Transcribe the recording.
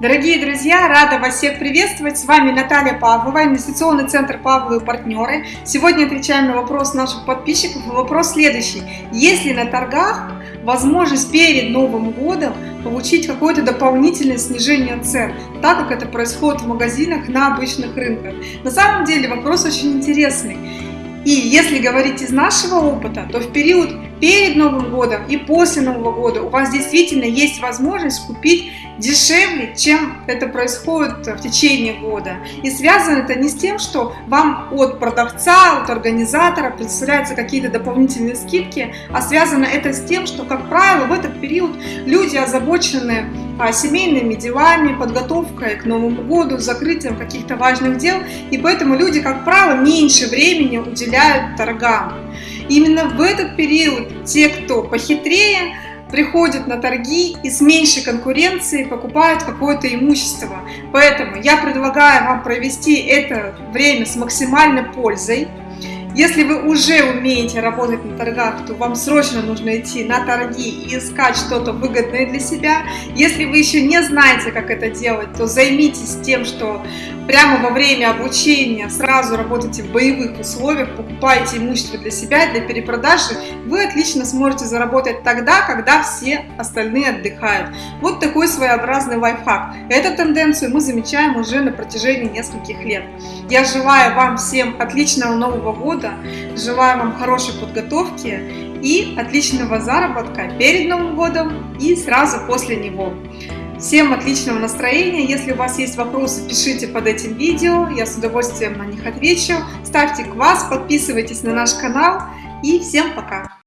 Дорогие друзья, рада вас всех приветствовать. С вами Наталья Павлова, инвестиционный центр Павловы партнеры. Сегодня отвечаем на вопрос наших подписчиков. Вопрос следующий. Есть ли на торгах возможность перед Новым годом получить какое-то дополнительное снижение цен, так как это происходит в магазинах на обычных рынках? На самом деле вопрос очень интересный. И если говорить из нашего опыта, то в период перед Новым годом и после Нового года у вас действительно есть возможность купить дешевле, чем это происходит в течение года. И связано это не с тем, что вам от продавца, от организатора представляются какие-то дополнительные скидки, а связано это с тем, что, как правило, в этот период люди озабочены семейными делами, подготовкой к Новому году, закрытием каких-то важных дел, и поэтому люди, как правило, меньше времени уделяют торгам. Именно в этот период те, кто похитрее, приходят на торги и с меньшей конкуренцией покупают какое-то имущество. Поэтому я предлагаю вам провести это время с максимальной пользой. Если вы уже умеете работать на торгах, то вам срочно нужно идти на торги и искать что-то выгодное для себя. Если вы еще не знаете, как это делать, то займитесь тем, что прямо во время обучения сразу работайте в боевых условиях, покупаете имущество для себя, для перепродажи, вы отлично сможете заработать тогда, когда все остальные отдыхают. Вот такой своеобразный лайфхак. Эту тенденцию мы замечаем уже на протяжении нескольких лет. Я желаю вам всем отличного Нового года, желаю вам хорошей подготовки и отличного заработка перед Новым годом и сразу после него. Всем отличного настроения. Если у вас есть вопросы, пишите под этим видео. Я с удовольствием на них отвечу. Ставьте квас, подписывайтесь на наш канал. И всем пока!